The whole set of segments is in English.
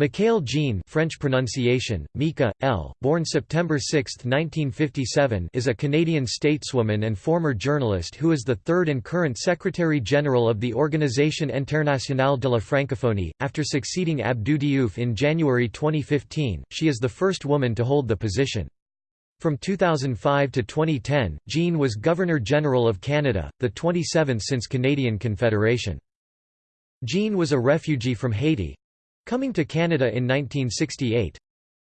Michaëlle Jean French pronunciation, Mika, L., born September 6, 1957 is a Canadian stateswoman and former journalist who is the third and current Secretary-General of the Organisation Internationale de la Francophonie. After succeeding Abdou Diouf in January 2015, she is the first woman to hold the position. From 2005 to 2010, Jean was Governor-General of Canada, the 27th since Canadian Confederation. Jean was a refugee from Haiti, coming to Canada in 1968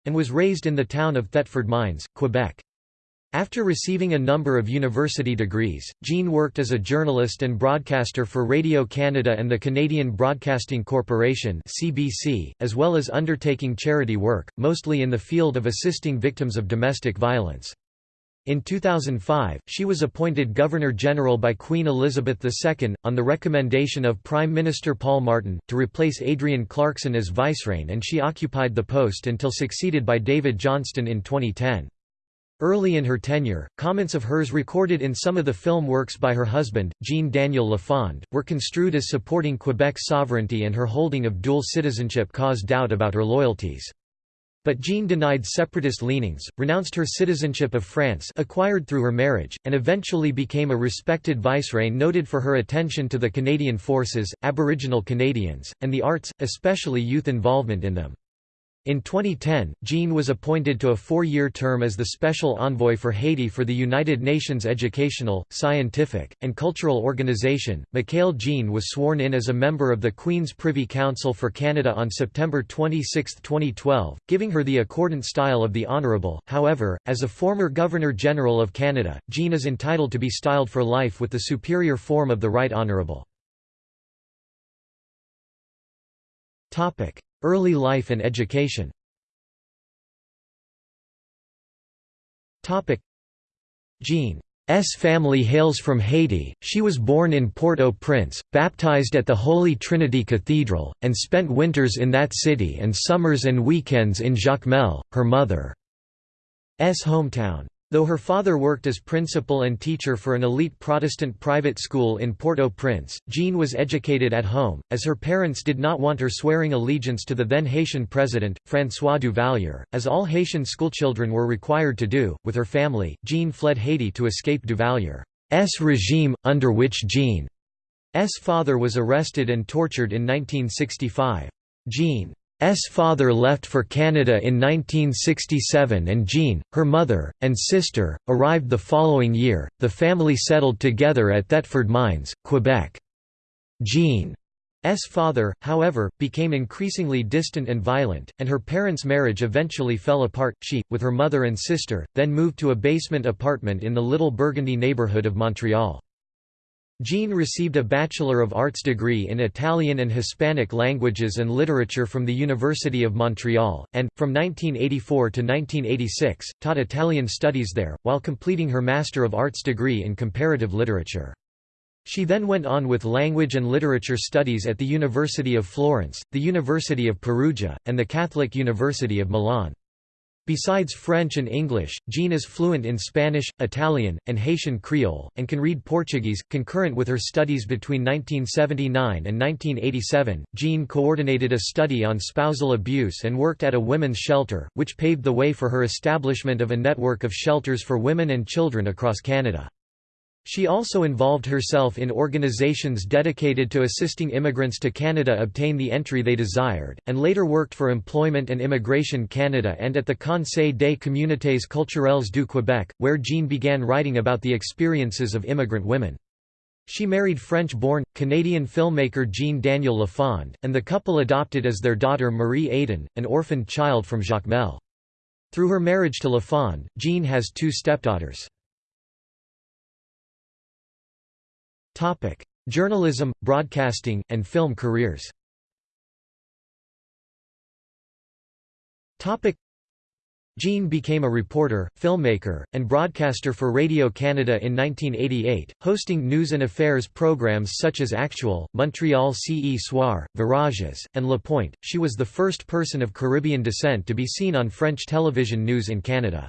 and was raised in the town of Thetford Mines, Quebec. After receiving a number of university degrees, Jean worked as a journalist and broadcaster for Radio Canada and the Canadian Broadcasting Corporation (CBC), as well as undertaking charity work, mostly in the field of assisting victims of domestic violence. In 2005, she was appointed Governor-General by Queen Elizabeth II, on the recommendation of Prime Minister Paul Martin, to replace Adrienne Clarkson as vicereine and she occupied the post until succeeded by David Johnston in 2010. Early in her tenure, comments of hers recorded in some of the film works by her husband, Jean-Daniel Lafond, were construed as supporting Quebec's sovereignty and her holding of dual citizenship caused doubt about her loyalties. But Jean denied separatist leanings, renounced her citizenship of France acquired through her marriage, and eventually became a respected vicereine noted for her attention to the Canadian forces, Aboriginal Canadians, and the arts, especially youth involvement in them. In 2010, Jean was appointed to a four-year term as the Special Envoy for Haiti for the United Nations Educational, Scientific, and Cultural Organization. Michaëlle Jean was sworn in as a member of the Queen's Privy Council for Canada on September 26, 2012, giving her the accordant style of the Honourable. However, as a former Governor-General of Canada, Jean is entitled to be styled for life with the superior form of the Right Honourable. Topic: Early life and education. Jean's family hails from Haiti, she was born in Port-au-Prince, baptized at the Holy Trinity Cathedral, and spent winters in that city and summers and weekends in Jacmel, her mother's hometown. Though her father worked as principal and teacher for an elite Protestant private school in Port-au-Prince, Jean was educated at home, as her parents did not want her swearing allegiance to the then Haitian president, François Duvalier, as all Haitian schoolchildren were required to do. With her family, Jean fled Haiti to escape Duvalier's regime, under which Jean's father was arrested and tortured in 1965. Jean S father left for Canada in 1967 and Jean, her mother, and sister, arrived the following year. The family settled together at Thetford Mines, Quebec. Jean's father, however, became increasingly distant and violent, and her parents' marriage eventually fell apart. She, with her mother and sister, then moved to a basement apartment in the Little Burgundy neighbourhood of Montreal. Jean received a Bachelor of Arts degree in Italian and Hispanic languages and literature from the University of Montreal, and, from 1984 to 1986, taught Italian studies there, while completing her Master of Arts degree in comparative literature. She then went on with language and literature studies at the University of Florence, the University of Perugia, and the Catholic University of Milan. Besides French and English, Jean is fluent in Spanish, Italian, and Haitian Creole, and can read Portuguese. Concurrent with her studies between 1979 and 1987, Jean coordinated a study on spousal abuse and worked at a women's shelter, which paved the way for her establishment of a network of shelters for women and children across Canada. She also involved herself in organizations dedicated to assisting immigrants to Canada obtain the entry they desired, and later worked for Employment and Immigration Canada and at the Conseil des communautés culturelles du Québec, where Jean began writing about the experiences of immigrant women. She married French-born, Canadian filmmaker Jean-Daniel Lafond, and the couple adopted as their daughter Marie Éden, an orphaned child from Jacmel. Through her marriage to Lafond, Jean has two stepdaughters. Journalism, broadcasting, and film careers Jean became a reporter, filmmaker, and broadcaster for Radio Canada in 1988, hosting news and affairs programs such as Actuel, Montreal Ce Soir, Virages, and Le Point. She was the first person of Caribbean descent to be seen on French television news in Canada.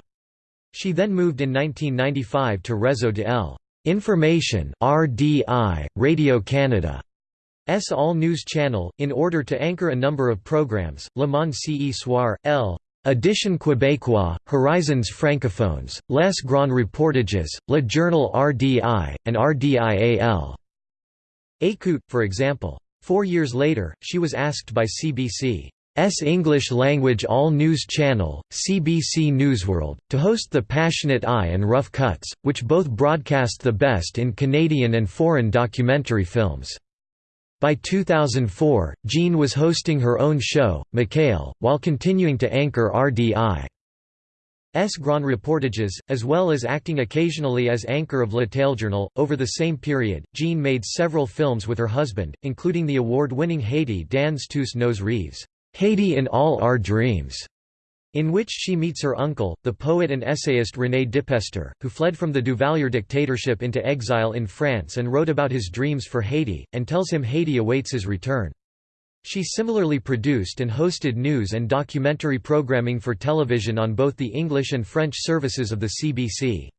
She then moved in 1995 to Réseau de L. Information RDI, Radio Canada. S All News Channel, in order to anchor a number of programs, Le Monde ce soir, L. Edition Québécois, Horizons francophones, Les Grands Reportages, Le Journal RDI, and RDIAL. Écoute, for example. Four years later, she was asked by CBC's English-language all-news channel, CBC Newsworld, to host The Passionate Eye and Rough Cuts, which both broadcast the best in Canadian and foreign documentary films. By 2004, Jean was hosting her own show, Michaëlle, while continuing to anchor RDI. S. Grand Reportages, as well as acting occasionally as anchor of Le Téléjournal. Over the same period, Jean made several films with her husband, including the award-winning Haiti dans tous nos rêves, Haiti in All Our Dreams, in which she meets her uncle, the poet and essayist René Depestre, who fled from the Duvalier dictatorship into exile in France and wrote about his dreams for Haiti, and tells him Haiti awaits his return. She similarly produced and hosted news and documentary programming for television on both the English and French services of the CBC.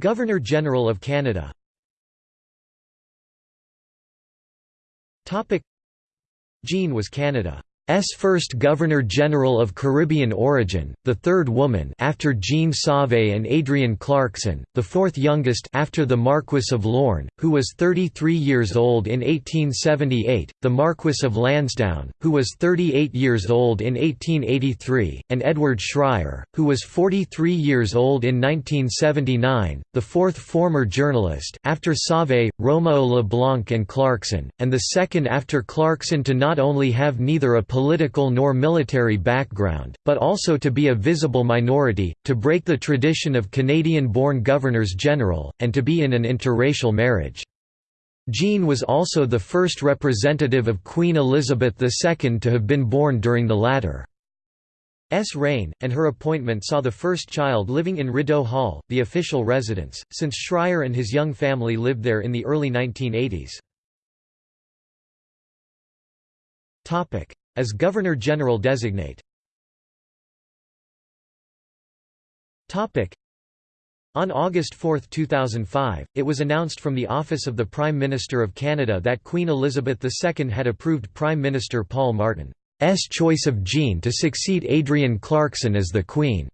Governor-General of Canada Jean was Canada first Governor-General of Caribbean origin, the third woman after Jean Sauvé and Adrienne Clarkson, the fourth youngest after the Marquis of Lorne, who was 33 years old in 1878, the Marquis of Lansdowne, who was 38 years old in 1883, and Edward Schreyer, who was 43 years old in 1979, the fourth former journalist after Sauvé, Roméo Leblanc and Clarkson, and the second after Clarkson to not only have neither a political nor military background, but also to be a visible minority, to break the tradition of Canadian-born governors-general, and to be in an interracial marriage. Jean was also the first representative of Queen Elizabeth II to have been born during the latter's reign, and her appointment saw the first child living in Rideau Hall, the official residence, since Schreyer and his young family lived there in the early 1980s. As Governor-General designate on August 4, 2005, it was announced from the Office of the Prime Minister of Canada that Queen Elizabeth II had approved Prime Minister Paul Martin's choice of Jean to succeed Adrienne Clarkson as the Queen's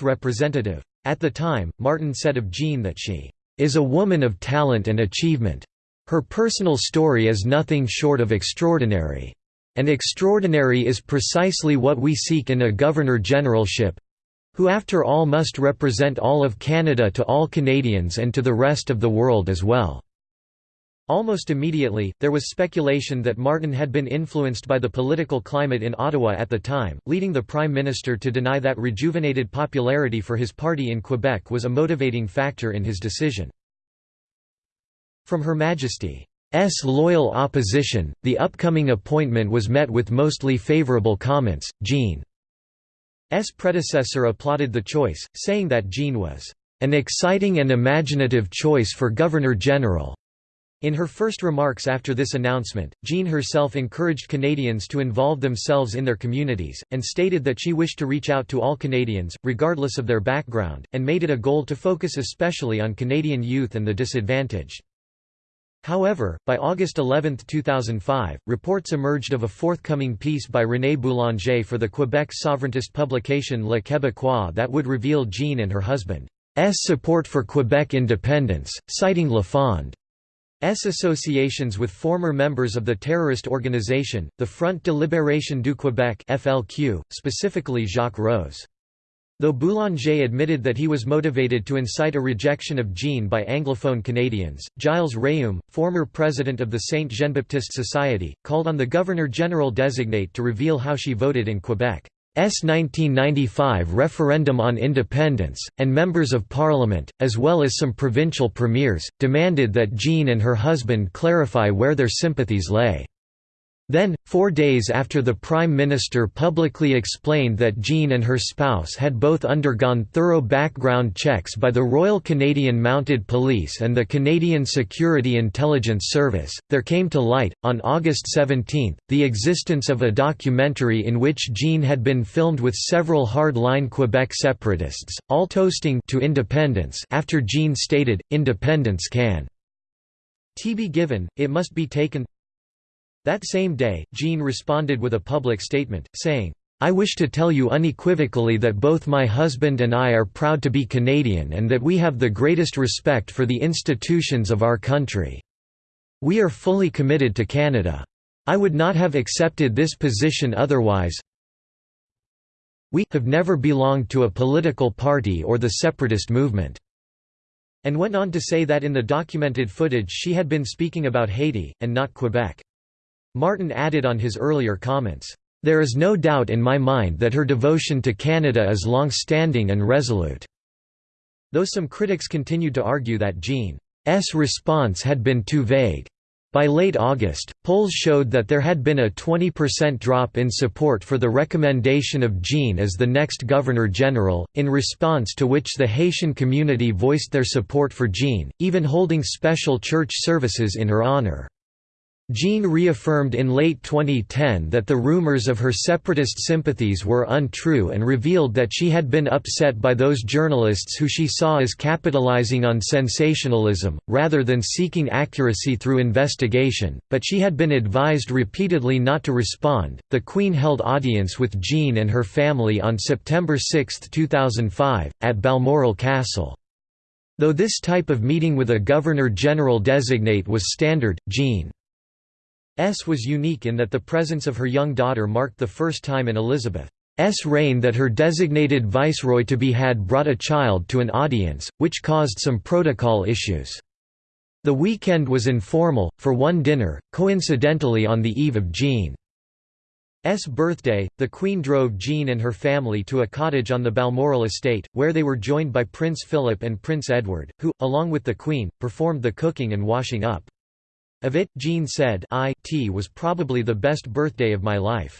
representative. At the time, Martin said of Jean that she is a woman of talent and achievement. Her personal story is nothing short of extraordinary. And extraordinary is precisely what we seek in a Governor-Generalship who after all must represent all of Canada to all Canadians and to the rest of the world as well." Almost immediately, there was speculation that Martin had been influenced by the political climate in Ottawa at the time, leading the Prime Minister to deny that rejuvenated popularity for his party in Quebec was a motivating factor in his decision. From Her Majesty S loyal opposition, the upcoming appointment was met with mostly favorable comments. Jean's predecessor applauded the choice, saying that Jean was an exciting and imaginative choice for Governor-General. In her first remarks after this announcement, Jean herself encouraged Canadians to involve themselves in their communities, and stated that she wished to reach out to all Canadians, regardless of their background, and made it a goal to focus especially on Canadian youth and the disadvantaged. However, by August 11, 2005, reports emerged of a forthcoming piece by René Boulanger for the Quebec sovereigntist publication Le Québécois that would reveal Jean and her husband's support for Quebec independence, citing Lafond's associations with former members of the terrorist organization, the Front de Libération du Québec FLQ, specifically Jacques Rose. Though Boulanger admitted that he was motivated to incite a rejection of Jean by Anglophone Canadians, Gilles Rhéaume, former president of the Saint Jean-Baptiste Society, called on the Governor-General designate to reveal how she voted in Quebec's 1995 referendum on independence, and members of parliament, as well as some provincial premiers, demanded that Jean and her husband clarify where their sympathies lay. Then, four days after the Prime Minister publicly explained that Jean and her spouse had both undergone thorough background checks by the Royal Canadian Mounted Police and the Canadian Security Intelligence Service, there came to light, on August 17, the existence of a documentary in which Jean had been filmed with several hard-line Quebec separatists, all toasting to independence after Jean stated, independence can T be given, it must be taken that same day, Jean responded with a public statement, saying, I wish to tell you unequivocally that both my husband and I are proud to be Canadian and that we have the greatest respect for the institutions of our country. We are fully committed to Canada. I would not have accepted this position otherwise. We have never belonged to a political party or the separatist movement." And went on to say that in the documented footage she had been speaking about Haiti, and not Quebec. Martin added on his earlier comments, "...there is no doubt in my mind that her devotion to Canada is long-standing and resolute." Though some critics continued to argue that Jean's response had been too vague. By late August, polls showed that there had been a 20% drop in support for the recommendation of Jean as the next Governor-General, in response to which the Haitian community voiced their support for Jean, even holding special church services in her honor. Jean reaffirmed in late 2010 that the rumors of her separatist sympathies were untrue and revealed that she had been upset by those journalists who she saw as capitalizing on sensationalism, rather than seeking accuracy through investigation, but she had been advised repeatedly not to respond. The Queen held audience with Jean and her family on September 6, 2005, at Balmoral Castle. Though this type of meeting with a Governor-General designate was standard, Jean S was unique in that the presence of her young daughter marked the first time in Elizabeth's reign that her designated viceroy-to-be had brought a child to an audience, which caused some protocol issues. The weekend was informal, for one dinner, coincidentally on the eve of Jean's birthday, the Queen drove Jean and her family to a cottage on the Balmoral estate, where they were joined by Prince Philip and Prince Edward, who, along with the Queen, performed the cooking and washing up. Of it, Jean said I t was probably the best birthday of my life.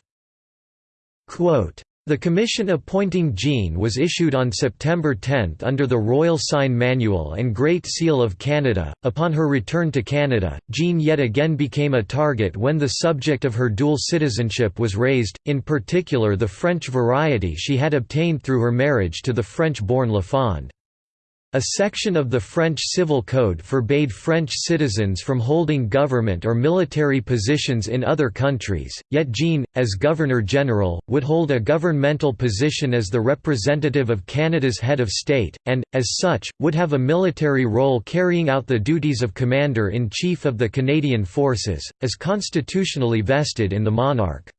Quote, the commission appointing Jean was issued on September 10 under the Royal Sign Manual and Great Seal of Canada. Upon her return to Canada, Jean yet again became a target when the subject of her dual citizenship was raised, in particular the French variety she had obtained through her marriage to the French-born Lafond. A section of the French Civil Code forbade French citizens from holding government or military positions in other countries, yet Jean, as Governor-General, would hold a governmental position as the representative of Canada's head of state, and, as such, would have a military role carrying out the duties of Commander-in-Chief of the Canadian Forces, as constitutionally vested in the monarch.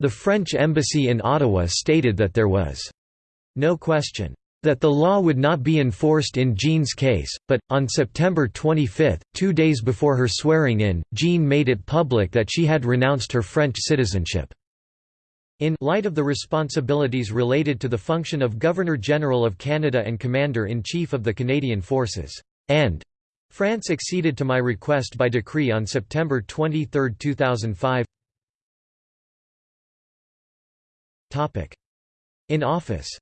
The French embassy in Ottawa stated that there was no question that the law would not be enforced in Jean's case, but, on September 25, two days before her swearing-in, Jean made it public that she had renounced her French citizenship. In light of the responsibilities related to the function of Governor-General of Canada and Commander-in-Chief of the Canadian Forces, and France acceded to my request by decree on September 23, 2005 In office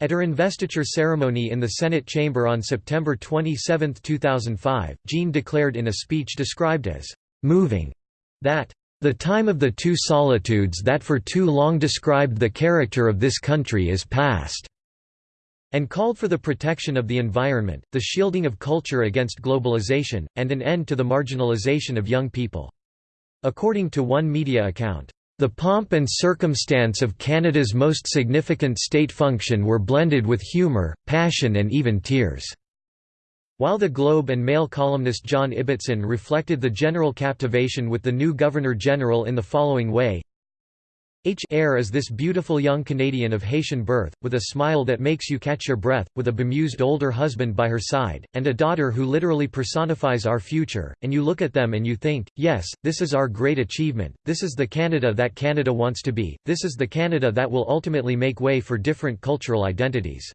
At her investiture ceremony in the Senate chamber on September 27, 2005, Jean declared in a speech described as «moving» that «the time of the two solitudes that for too long described the character of this country is past» and called for the protection of the environment, the shielding of culture against globalization, and an end to the marginalization of young people. According to one media account, the pomp and circumstance of Canada's most significant state function were blended with humour, passion and even tears. While the Globe and Mail columnist John Ibbitson reflected the general captivation with the new Governor-General in the following way, H. Air is this beautiful young Canadian of Haitian birth, with a smile that makes you catch your breath, with a bemused older husband by her side, and a daughter who literally personifies our future, and you look at them and you think, yes, this is our great achievement, this is the Canada that Canada wants to be, this is the Canada that will ultimately make way for different cultural identities.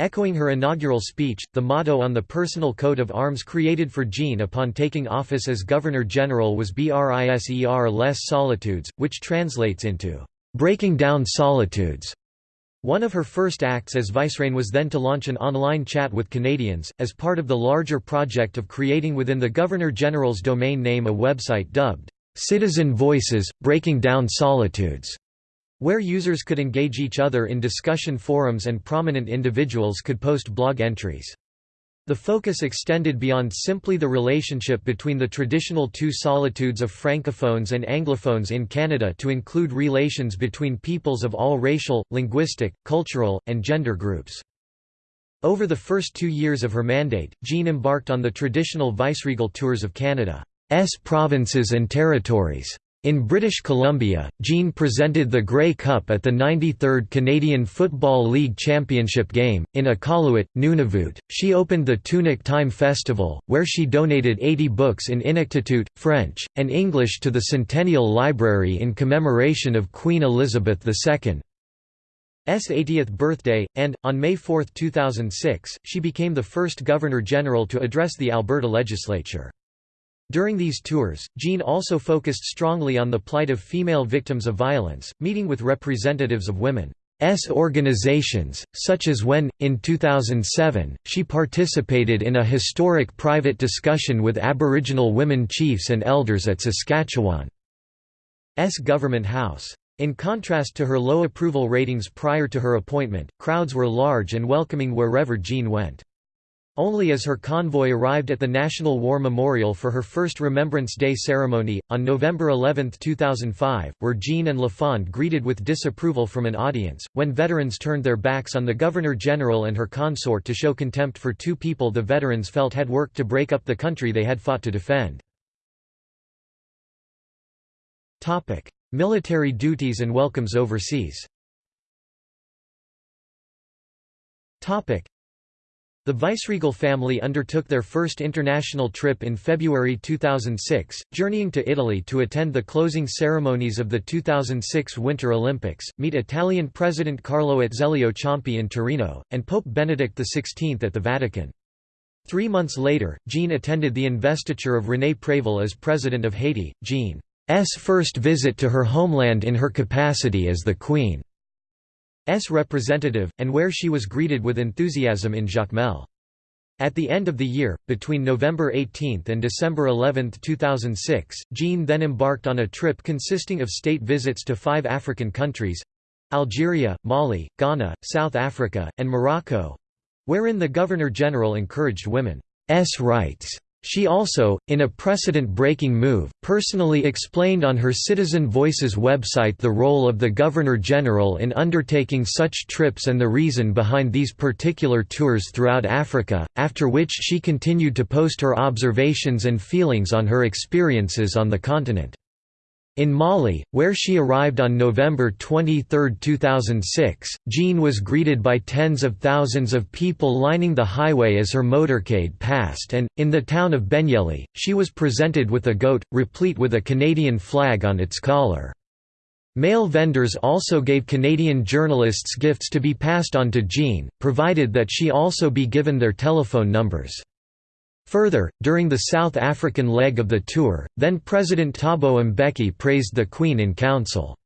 Echoing her inaugural speech, the motto on the personal coat of arms created for Jean upon taking office as Governor-General was BRISER Les Solitudes, which translates into, "...breaking down solitudes." One of her first acts as vicereine was then to launch an online chat with Canadians, as part of the larger project of creating within the Governor-General's domain name a website dubbed, "'Citizen Voices – Breaking Down Solitudes' where users could engage each other in discussion forums and prominent individuals could post blog entries. The focus extended beyond simply the relationship between the traditional two solitudes of francophones and anglophones in Canada to include relations between peoples of all racial, linguistic, cultural, and gender groups. Over the first two years of her mandate, Jean embarked on the traditional viceregal tours of Canada's provinces and territories. In British Columbia, Jean presented the Grey Cup at the 93rd Canadian Football League Championship game. In Iqaluit, Nunavut, she opened the Toonik Tyme Festival, where she donated 80 books in Inuktitut, French, and English to the Centennial Library in commemoration of Queen Elizabeth II's 80th birthday, and, on May 4, 2006, she became the first Governor-General to address the Alberta legislature. During these tours, Jean also focused strongly on the plight of female victims of violence, meeting with representatives of women's organizations, such as when, in 2007, she participated in a historic private discussion with Aboriginal women chiefs and elders at Saskatchewan's Government House. In contrast to her low approval ratings prior to her appointment, crowds were large and welcoming wherever Jean went. Only as her convoy arrived at the National War Memorial for her first Remembrance Day ceremony, on November 11, 2005, were Jean and Lafond greeted with disapproval from an audience, when veterans turned their backs on the Governor-General and her consort to show contempt for two people the veterans felt had worked to break up the country they had fought to defend. Military duties and welcomes overseas the viceregal family undertook their first international trip in February 2006, journeying to Italy to attend the closing ceremonies of the 2006 Winter Olympics, meet Italian President Carlo Azeglio Ciampi in Torino, and Pope Benedict XVI at the Vatican. Three months later, Jean attended the investiture of René Préval as President of Haiti, Jean's first visit to her homeland in her capacity as the Queen. S representative, and where she was greeted with enthusiasm in Jacmel. At the end of the year, between November 18 and December 11, 2006, Jean then embarked on a trip consisting of state visits to five African countries—Algeria, Mali, Ghana, South Africa, and Morocco—wherein the Governor-General encouraged women's rights she also, in a precedent-breaking move, personally explained on her Citizen Voices website the role of the Governor-General in undertaking such trips and the reason behind these particular tours throughout Africa, after which she continued to post her observations and feelings on her experiences on the continent. In Mali, where she arrived on November 23, 2006, Jean was greeted by tens of thousands of people lining the highway as her motorcade passed and, in the town of Benyele, she was presented with a goat, replete with a Canadian flag on its collar. Male vendors also gave Canadian journalists gifts to be passed on to Jean, provided that she also be given their telephone numbers. Further, during the South African leg of the tour, then-President Thabo Mbeki praised the Queen in Council.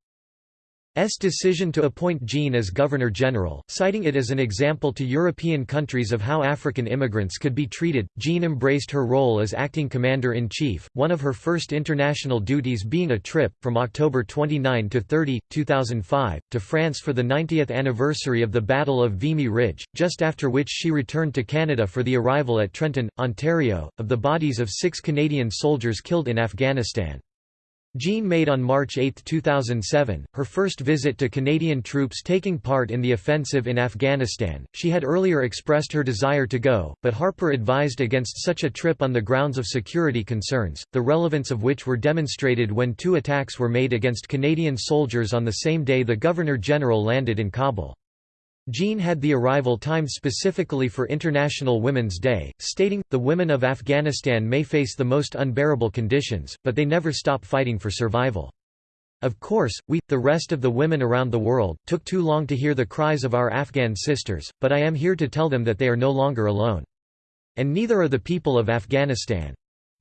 S decision to appoint Jean as Governor-General, citing it as an example to European countries of how African immigrants could be treated. Jean embraced her role as acting commander-in-chief, one of her first international duties being a trip, from October 29 to 30, 2005, to France for the 90th anniversary of the Battle of Vimy Ridge, just after which she returned to Canada for the arrival at Trenton, Ontario, of the bodies of six Canadian soldiers killed in Afghanistan. Jean made on March 8, 2007, her first visit to Canadian troops taking part in the offensive in Afghanistan. She had earlier expressed her desire to go, but Harper advised against such a trip on the grounds of security concerns, the relevance of which were demonstrated when two attacks were made against Canadian soldiers on the same day the Governor-General landed in Kabul. Jean had the arrival timed specifically for International Women's Day, stating, the women of Afghanistan may face the most unbearable conditions, but they never stop fighting for survival. Of course, we, the rest of the women around the world, took too long to hear the cries of our Afghan sisters, but I am here to tell them that they are no longer alone. And neither are the people of Afghanistan.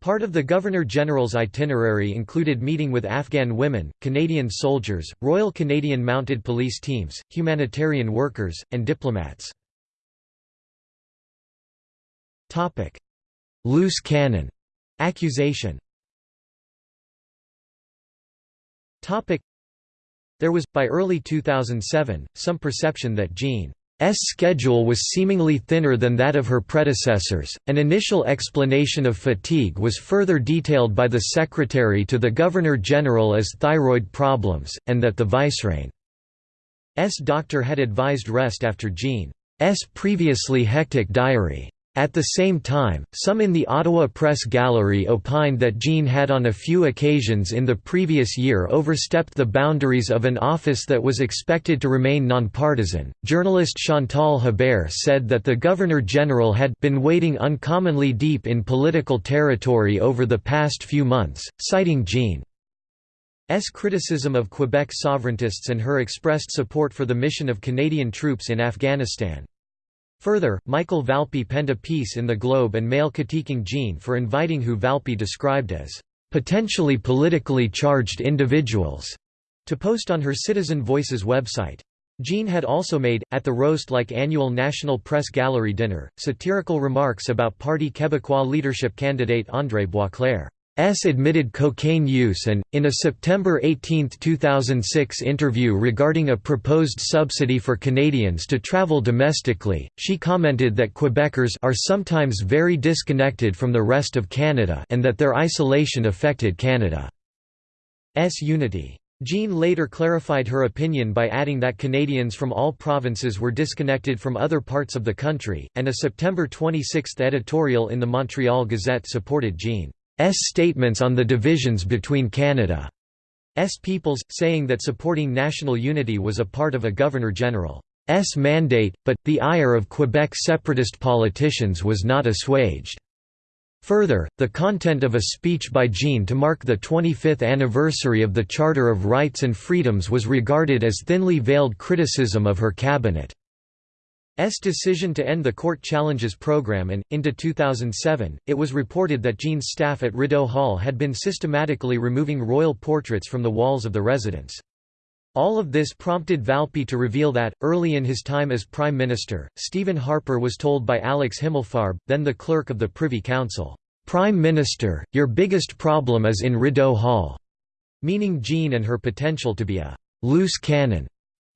Part of the Governor-General's itinerary included meeting with Afghan women, Canadian soldiers, Royal Canadian Mounted Police teams, humanitarian workers, and diplomats. Loose cannon. Accusation. There was, by early 2007, some perception that Jean's schedule was seemingly thinner than that of her predecessors. An initial explanation of fatigue was further detailed by the Secretary to the Governor General as thyroid problems, and that the Viceroy's doctor had advised rest after Jean's previously hectic diary. At the same time, some in the Ottawa Press Gallery opined that Jean had on a few occasions in the previous year overstepped the boundaries of an office that was expected to remain nonpartisan. Journalist Chantal Hebert said that the Governor General had been wading uncommonly deep in political territory over the past few months, citing Jean's criticism of Quebec sovereigntists and her expressed support for the mission of Canadian troops in Afghanistan. Further, Michael Valpy penned a piece in the Globe and Mail critiquing Jean for inviting who Valpy described as potentially politically charged individuals to post on her Citizen Voices website. Jean had also made, at the roast-like annual National Press Gallery dinner, satirical remarks about Parti Québécois leadership candidate André Boisclair. S admitted cocaine use and, in a September 18, 2006 interview regarding a proposed subsidy for Canadians to travel domestically, she commented that Quebecers are sometimes very disconnected from the rest of Canada and that their isolation affected Canada's unity. Jean later clarified her opinion by adding that Canadians from all provinces were disconnected from other parts of the country, and a September 26 editorial in the Montreal Gazette supported Jean. S statements on the divisions between Canada's peoples, saying that supporting national unity was a part of a Governor-General's mandate, but, the ire of Quebec separatist politicians was not assuaged. Further, the content of a speech by Jean to mark the 25th anniversary of the Charter of Rights and Freedoms was regarded as thinly veiled criticism of her cabinet. S decision to end the court challenges program and, into 2007, it was reported that Jean's staff at Rideau Hall had been systematically removing royal portraits from the walls of the residence. All of this prompted Valpy to reveal that, early in his time as Prime Minister, Stephen Harper was told by Alex Himmelfarb, then the clerk of the Privy Council, "'Prime Minister, your biggest problem is in Rideau Hall", meaning Jean and her potential to be a "'loose cannon'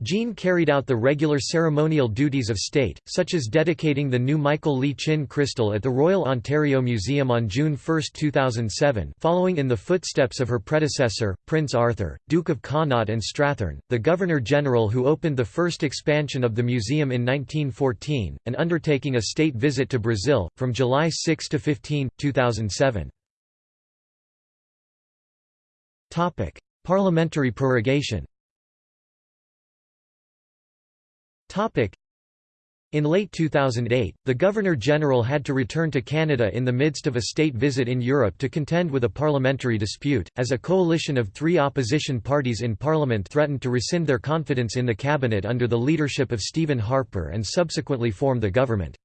Jean carried out the regular ceremonial duties of state, such as dedicating the new Michael Lee Chin crystal at the Royal Ontario Museum on June 1, 2007 following in the footsteps of her predecessor, Prince Arthur, Duke of Connaught and Strathearn, the Governor-General who opened the first expansion of the museum in 1914, and undertaking a state visit to Brazil, from July 6 to 15, 2007. Parliamentary prorogation in late 2008, the Governor-General had to return to Canada in the midst of a state visit in Europe to contend with a parliamentary dispute, as a coalition of three opposition parties in Parliament threatened to rescind their confidence in the cabinet under the leadership of Stephen Harper and subsequently form the government.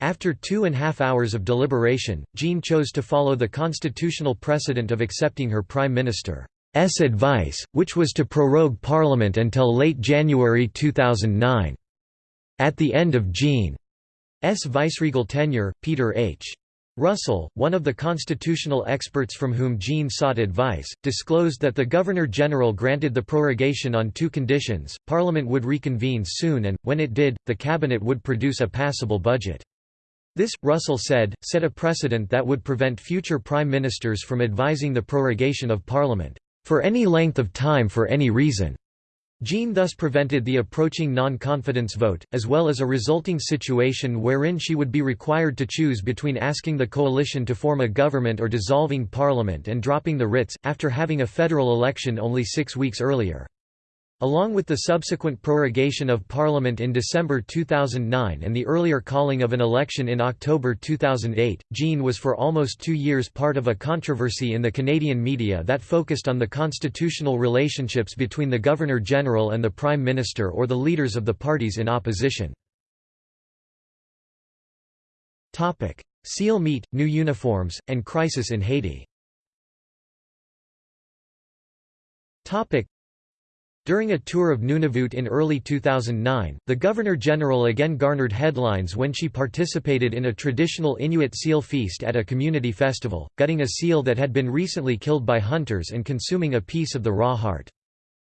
After two and a half hours of deliberation, Jean chose to follow the constitutional precedent of accepting her Prime Minister. S advice, which was to prorogue Parliament until late January 2009. At the end of Jean's viceregal tenure, Peter H. Russell, one of the constitutional experts from whom Jean sought advice, disclosed that the Governor-General granted the prorogation on two conditions, Parliament would reconvene soon and, when it did, the Cabinet would produce a passable budget. This, Russell said, set a precedent that would prevent future prime ministers from advising the prorogation of Parliament for any length of time for any reason. Jean thus prevented the approaching non-confidence vote, as well as a resulting situation wherein she would be required to choose between asking the coalition to form a government or dissolving parliament and dropping the writs, after having a federal election only six weeks earlier. Along with the subsequent prorogation of Parliament in December 2009 and the earlier calling of an election in October 2008, Jean was for almost two years part of a controversy in the Canadian media that focused on the constitutional relationships between the Governor-General and the Prime Minister or the leaders of the parties in opposition. Seal meat, new uniforms, and crisis in Haiti during a tour of Nunavut in early 2009, the Governor-General again garnered headlines when she participated in a traditional Inuit seal feast at a community festival, gutting a seal that had been recently killed by hunters and consuming a piece of the raw heart.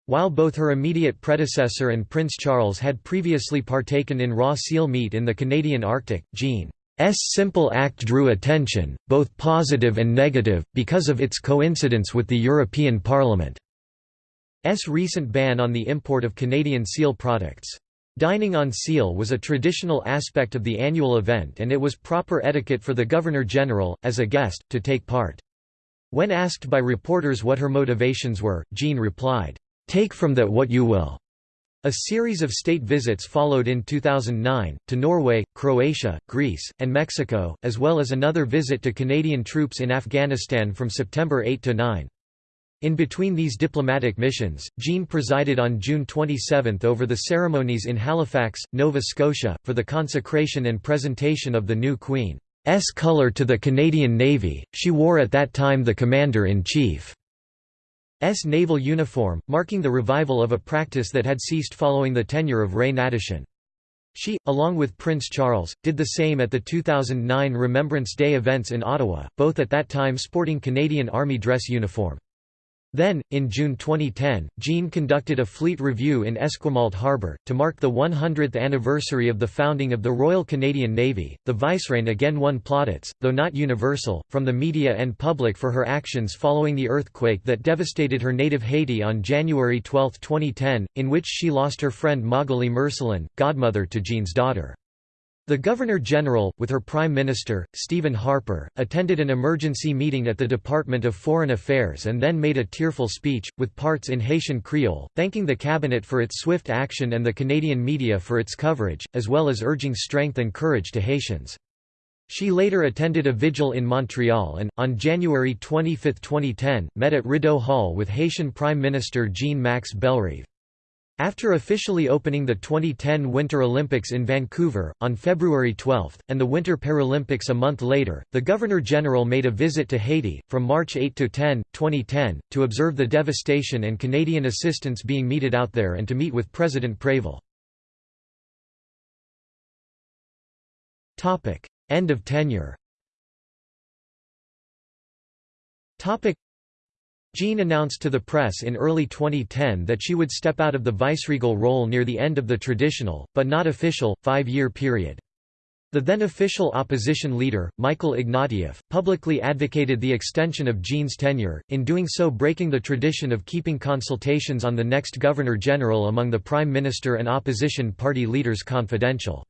While both her immediate predecessor and Prince Charles had previously partaken in raw seal meat in the Canadian Arctic, Jean's simple act drew attention, both positive and negative, because of its coincidence with the European Parliament. S recent ban on the import of Canadian seal products. Dining on seal was a traditional aspect of the annual event and it was proper etiquette for the Governor-General, as a guest, to take part. When asked by reporters what her motivations were, Jean replied, "'Take from that what you will." A series of state visits followed in 2009, to Norway, Croatia, Greece, and Mexico, as well as another visit to Canadian troops in Afghanistan from September 8 to 9. In between these diplomatic missions, Jean presided on June 27 over the ceremonies in Halifax, Nova Scotia, for the consecration and presentation of the new Queen's colour to the Canadian Navy. She wore at that time the Commander-in-Chief's naval uniform, marking the revival of a practice that had ceased following the tenure of Ray Hnatyshyn. She, along with Prince Charles, did the same at the 2009 Remembrance Day events in Ottawa, both at that time sporting Canadian Army dress uniform. Then, in June 2010, Jean conducted a fleet review in Esquimalt Harbour, to mark the 100th anniversary of the founding of the Royal Canadian Navy. The Vicereine again won plaudits, though not universal, from the media and public for her actions following the earthquake that devastated her native Haiti on January 12, 2010, in which she lost her friend Magali Marcelin, godmother to Jean's daughter. The Governor-General, with her Prime Minister, Stephen Harper, attended an emergency meeting at the Department of Foreign Affairs and then made a tearful speech, with parts in Haitian Creole, thanking the Cabinet for its swift action and the Canadian media for its coverage, as well as urging strength and courage to Haitians. She later attended a vigil in Montreal and, on January 25, 2010, met at Rideau Hall with Haitian Prime Minister Jean-Max Bellerive. After officially opening the 2010 Winter Olympics in Vancouver, on February 12, and the Winter Paralympics a month later, the Governor-General made a visit to Haiti, from March 8 to 10, 2010, to observe the devastation and Canadian assistance being meted out there and to meet with President Préval. End of tenure Jean announced to the press in early 2010 that she would step out of the viceregal role near the end of the traditional, but not official, five-year period. The then official opposition leader, Michael Ignatieff, publicly advocated the extension of Jean's tenure, in doing so breaking the tradition of keeping consultations on the next Governor-General among the Prime Minister and opposition party leaders confidential.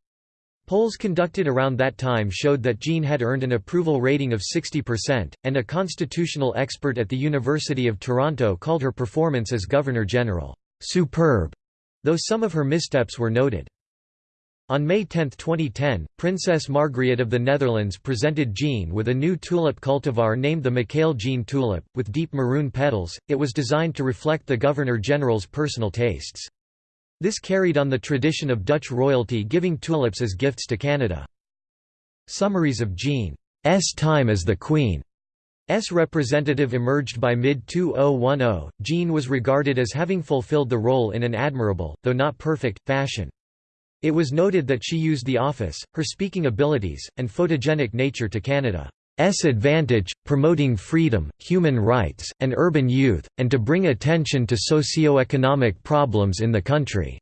Polls conducted around that time showed that Jean had earned an approval rating of 60%, and a constitutional expert at the University of Toronto called her performance as Governor-General, "...superb", though some of her missteps were noted. On May 10, 2010, Princess Margriet of the Netherlands presented Jean with a new tulip cultivar named the Michaëlle Jean tulip, with deep maroon petals. It was designed to reflect the Governor-General's personal tastes. This carried on the tradition of Dutch royalty giving tulips as gifts to Canada. Summaries of Jean's time as the Queen S representative emerged by mid-2010. Jean was regarded as having fulfilled the role in an admirable, though not perfect, fashion. It was noted that she used the office, her speaking abilities, and photogenic nature to Canada. S advantage, promoting freedom, human rights, and urban youth, and to bring attention to socio-economic problems in the country.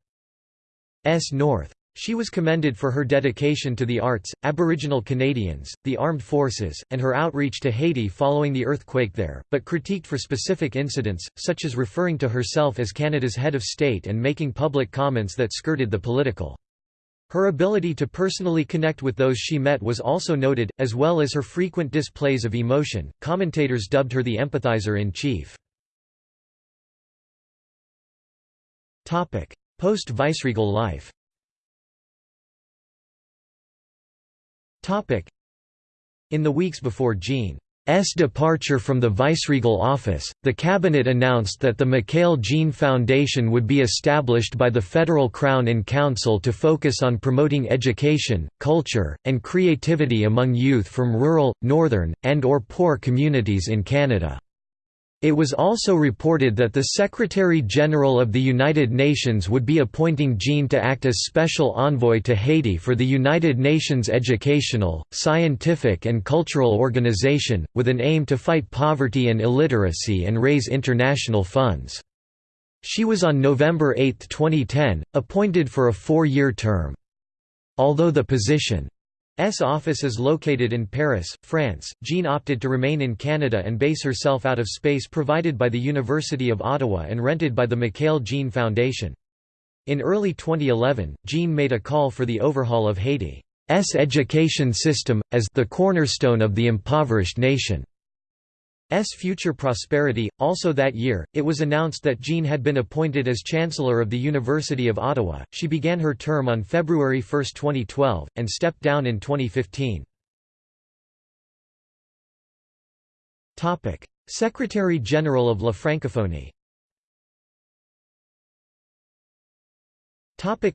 S north. She was commended for her dedication to the arts, Aboriginal Canadians, the armed forces, and her outreach to Haiti following the earthquake there, but critiqued for specific incidents, such as referring to herself as Canada's head of state and making public comments that skirted the political. Her ability to personally connect with those she met was also noted, as well as her frequent displays of emotion. Commentators dubbed her the empathizer in chief. Post-viceregal life In the weeks before Jean's departure from the viceregal office, the cabinet announced that the Michaëlle-Jean Foundation would be established by the Federal Crown in Council to focus on promoting education, culture, and creativity among youth from rural, northern, and or poor communities in Canada. It was also reported that the Secretary-General of the United Nations would be appointing Jean to act as special envoy to Haiti for the United Nations Educational, Scientific and Cultural Organization, with an aim to fight poverty and illiteracy and raise international funds. She was on November 8, 2010, appointed for a four-year term. Although the position office is located in Paris, France. Jean opted to remain in Canada and base herself out of space provided by the University of Ottawa and rented by the Michaëlle Jean Foundation. In early 2011, Jean made a call for the overhaul of Haiti's education system, as the cornerstone of the impoverished nation. S future prosperity. Also that year, it was announced that Jean had been appointed as Chancellor of the University of Ottawa. She began her term on February 1, 2012, and stepped down in 2015. Topic: Secretary General of La Francophonie. Topic: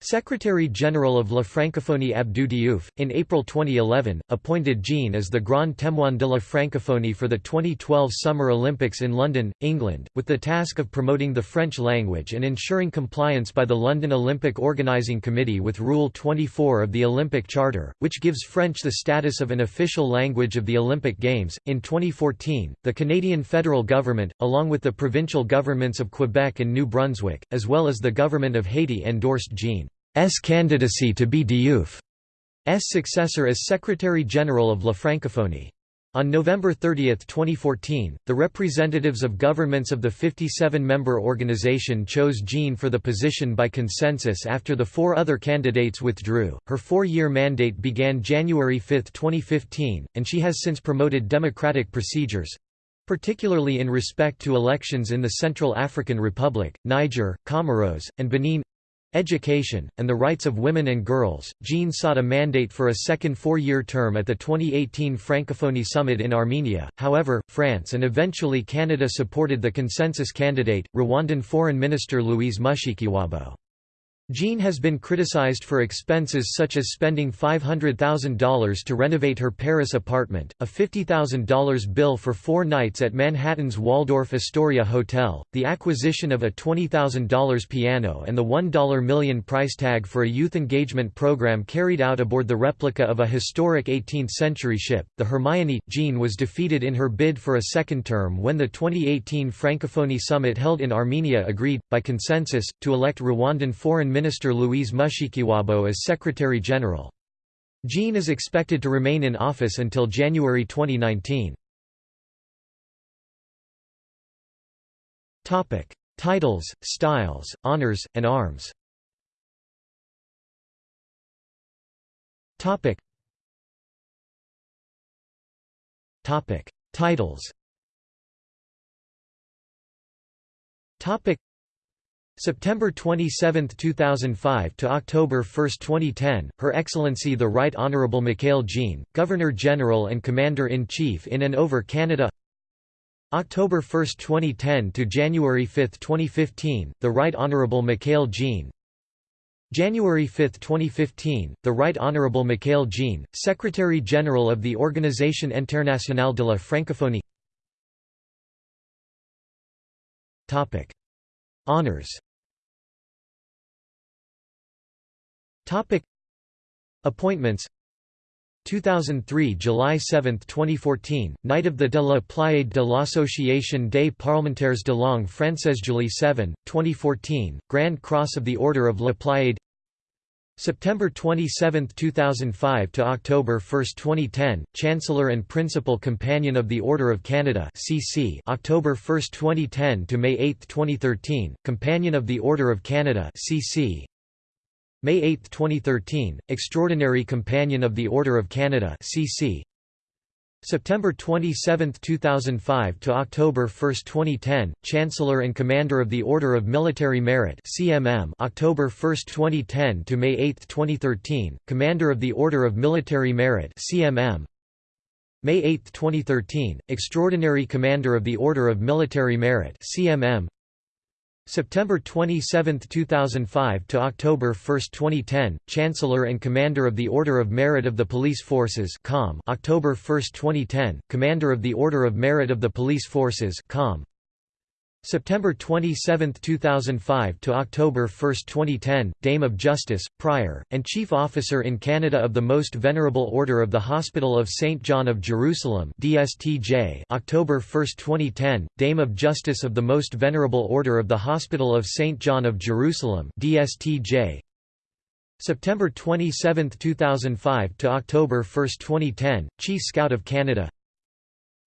Secretary-General of La Francophonie Abdou Diouf, in April 2011, appointed Jean as the Grand Témoin de la Francophonie for the 2012 Summer Olympics in London, England, with the task of promoting the French language and ensuring compliance by the London Olympic Organising Committee with Rule 24 of the Olympic Charter, which gives French the status of an official language of the Olympic Games. In 2014, the Canadian federal government, along with the provincial governments of Quebec and New Brunswick, as well as the government of Haiti endorsed Jean. S candidacy to be Diouf's successor as Secretary-General of La Francophonie. On November 30, 2014, the representatives of governments of the 57-member organization chose Jean for the position by consensus after the four other candidates withdrew. Her four-year mandate began January 5, 2015, and she has since promoted democratic procedures, particularly in respect to elections in the Central African Republic, Niger, Comoros, and Benin Education, and the Rights of Women and Girls. Jean sought a mandate for a second four year term at the 2018 Francophonie Summit in Armenia, however, France and eventually Canada supported the consensus candidate, Rwandan Foreign Minister Louise Mushikiwabo. Jean has been criticized for expenses such as spending $500,000 to renovate her Paris apartment, a $50,000 bill for four nights at Manhattan's Waldorf Astoria Hotel, the acquisition of a $20,000 piano and the 1 million price tag for a youth engagement program carried out aboard the replica of a historic 18th-century ship, the Hermione. Jean was defeated in her bid for a second term when the 2018 Francophonie Summit held in Armenia agreed, by consensus, to elect Rwandan Foreign Minister Louise Mushikiwabo as Secretary-General. Jean is expected to remain in office until January 2019. Titles, styles, honors, and arms. Titles Topic. September 27, 2005 to October 1, 2010, Her Excellency the Right Honourable Michaëlle Jean, Governor-General and Commander-in-Chief in and over Canada. October 1, 2010 to January 5, 2015, the Right Honourable Michaëlle Jean. January 5, 2015, the Right Honourable Michaëlle Jean, Secretary-General of the Organisation Internationale de la Francophonie. Honours Topic. Appointments. 2003 July 7, 2014, Knight of the de la Pléiade de l'Association des parlementaires de langue française July 7, 2014, Grand Cross of the Order of La Pléiade September 27, 2005 to October 1, 2010, Chancellor and Principal Companion of the Order of Canada CC October 1, 2010 to May 8, 2013, Companion of the Order of Canada CC May 8, 2013, Extraordinary Companion of the Order of Canada CC. September 27, 2005 to October 1, 2010, Chancellor and Commander of the Order of Military Merit (CMM). October 1, 2010 to May 8, 2013, Commander of the Order of Military Merit (CMM). May 8, 2013, Extraordinary Commander of the Order of Military Merit (CMM). September 27, 2005 to October 1, 2010, Chancellor and Commander of the Order of Merit of the Police Forces (COM). October 1, 2010, Commander of the Order of Merit of the Police Forces (COM). September 27, 2005 to October 1, 2010, Dame of Justice, Prior, and Chief Officer in Canada of the Most Venerable Order of the Hospital of St. John of Jerusalem DSTJ October 1, 2010, Dame of Justice of the Most Venerable Order of the Hospital of St. John of Jerusalem DSTJ September 27, 2005 to October 1, 2010, Chief Scout of Canada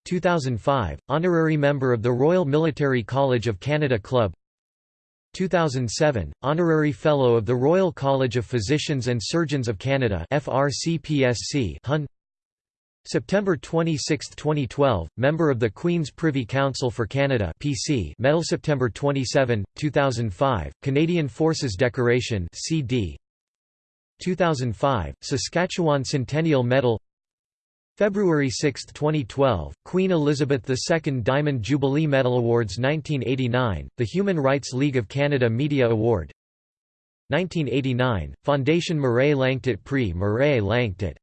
2005, Honorary Member of the Royal Military College of Canada Club. 2007, Honorary Fellow of the Royal College of Physicians and Surgeons of Canada FRCPSC HUN. September 26, 2012, Member of the Queen's Privy Council for Canada PC Medal September 27, 2005, Canadian Forces Decoration CD 2005, Saskatchewan Centennial Medal February 6, 2012, Queen Elizabeth II Diamond Jubilee Medal Awards 1989, the Human Rights League of Canada Media Award 1989, Fondation Mireille Lanctot Prix Mireille Lanctot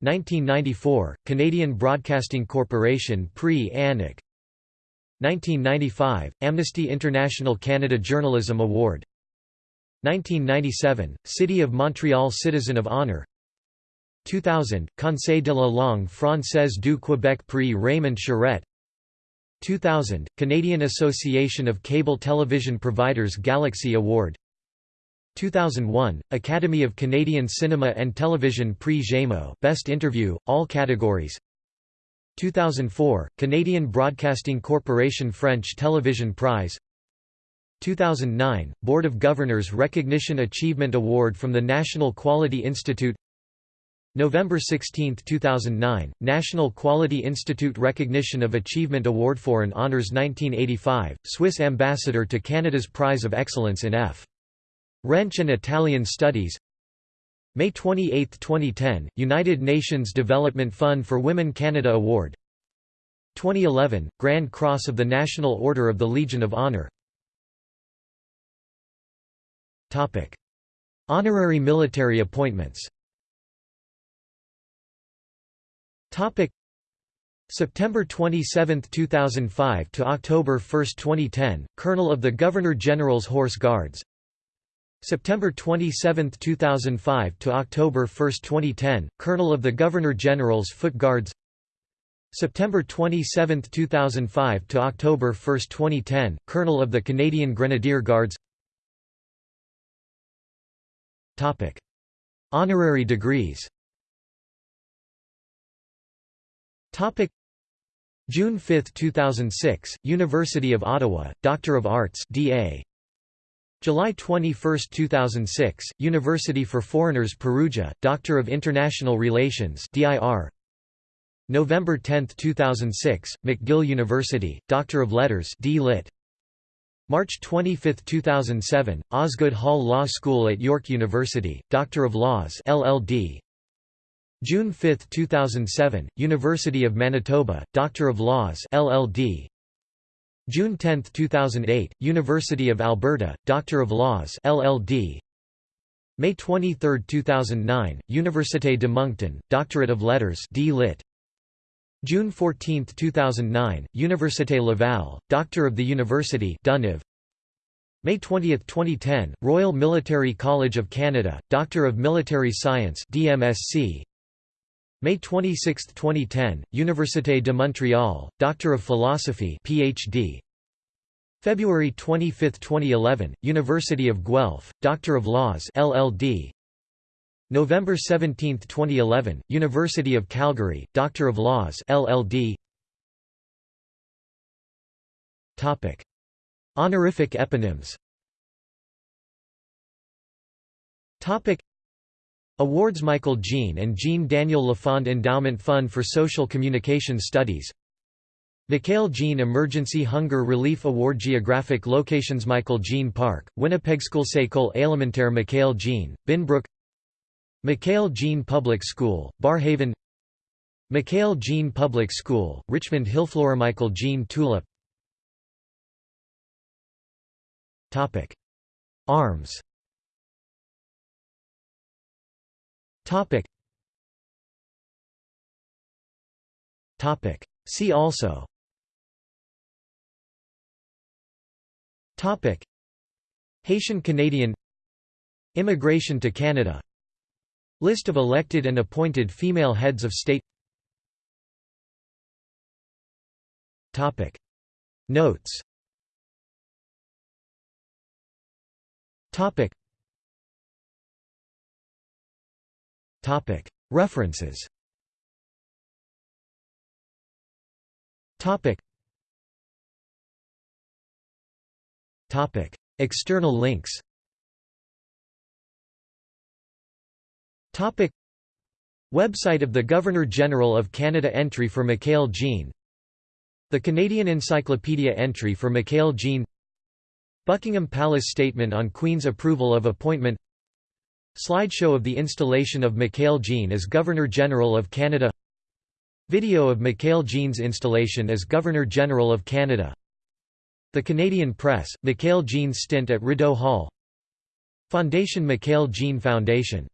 1994, Canadian Broadcasting Corporation Prix Annick 1995, Amnesty International Canada Journalism Award 1997, City of Montreal Citizen of Honour 2000, Conseil de la langue française du Québec Prix Raymond Charette. 2000, Canadian Association of Cable Television Providers Galaxy Award. 2001, Academy of Canadian Cinema and Television Prix Gémeaux Best Interview, all categories. 2004, Canadian Broadcasting Corporation French Television Prize. 2009, Board of Governors Recognition Achievement Award from the National Quality Institute November 16, 2009, National Quality Institute Recognition of Achievement Award for and Honours 1985, Swiss Ambassador to Canada's Prize of Excellence in F. Wrench and Italian Studies. May 28, 2010, United Nations Development Fund for Women Canada Award. 2011, Grand Cross of the National Order of the Legion of Honour Honorary military appointments Topic September 27, 2005 to October 1, 2010, Colonel of the Governor-General's Horse Guards. September 27, 2005 to October 1, 2010, Colonel of the Governor-General's Foot Guards. September 27, 2005 to October 1, 2010, Colonel of the Canadian Grenadier Guards. Topic: Honorary degrees. Topic June 5, 2006, University of Ottawa, Doctor of Arts DA. July 21, 2006, University for Foreigners Perugia, Doctor of International Relations DIR. November 10, 2006, McGill University, Doctor of Letters D. Lit. March 25, 2007, Osgoode Hall Law School at York University, Doctor of Laws LLD. June 5, 2007, University of Manitoba, Doctor of Laws LLD. June 10, 2008, University of Alberta, Doctor of Laws LLD. May 23, 2009, Université de Moncton, Doctorate of Letters D. Lit. June 14, 2009, Université Laval, Doctor of the University Duniv. May 20, 2010, Royal Military College of Canada, Doctor of Military Science DMSc. May 26, 2010, Université de Montréal, Doctor of Philosophy PhD. February 25, 2011, University of Guelph, Doctor of Laws LLD. November 17, 2011, University of Calgary, Doctor of Laws LLD. Topic: Honorific eponyms. Topic: Awards Michaëlle Jean and Jean Daniel Lafond Endowment Fund for Social Communication Studies. Michaëlle Jean Emergency Hunger Relief Award Geographic Locations Michaëlle Jean Park, Winnipeg School École Élémentaire Michaëlle Jean, Binbrook. Michaëlle Jean Public School, Barrhaven. Michaëlle Jean Public School, Richmond Hillflora Michaëlle Jean Tulip. Arms See also. Topic. Haitian Canadian. Immigration to Canada. List of elected and appointed female heads of state. Topic. Notes. Topic References. External links. Website of the Governor-General of Canada Entry for Michaëlle Jean. The Canadian Encyclopedia entry for Michaëlle Jean. Buckingham Palace Statement on Queen's approval of appointment Slideshow of the installation of Michaëlle Jean as Governor-General of Canada. Video of Michaëlle Jean's installation as Governor-General of Canada. The Canadian Press, Michaëlle Jean's stint at Rideau Hall. Fondation Michaëlle Jean Foundation